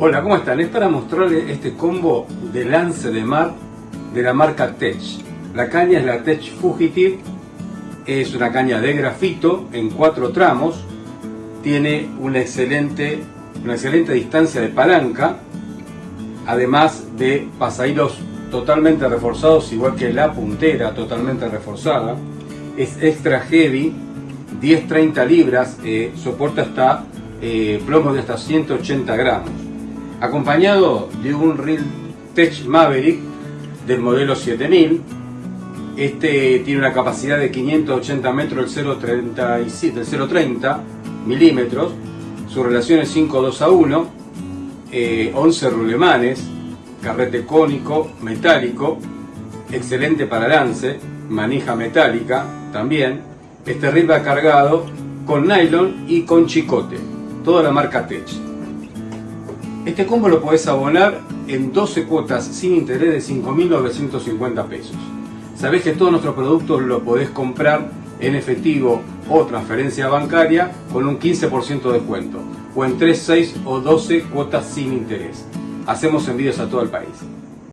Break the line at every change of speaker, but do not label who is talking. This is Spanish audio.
Hola, ¿cómo están? Es para mostrarles este combo de lance de mar de la marca Tech. La caña es la Tech Fugitive, es una caña de grafito en cuatro tramos, tiene una excelente, una excelente distancia de palanca, además de pasahilos totalmente reforzados, igual que la puntera totalmente reforzada. Es extra heavy, 10-30 libras, eh, soporta hasta eh, de hasta 180 gramos. Acompañado de un Real Tech Maverick del modelo 7000. Este tiene una capacidad de 580 metros del 0.30 milímetros. Su relación es 5.2 a 1. 11 eh, rulemanes, carrete cónico, metálico, excelente para lance, manija metálica también. Este reel va cargado con nylon y con chicote, toda la marca Tech. Este combo lo podés abonar en 12 cuotas sin interés de 5.950 pesos. Sabés que todos nuestros productos lo podés comprar en efectivo o transferencia bancaria con un 15% de descuento o en 3, 6 o 12 cuotas sin interés. Hacemos envíos a todo el país.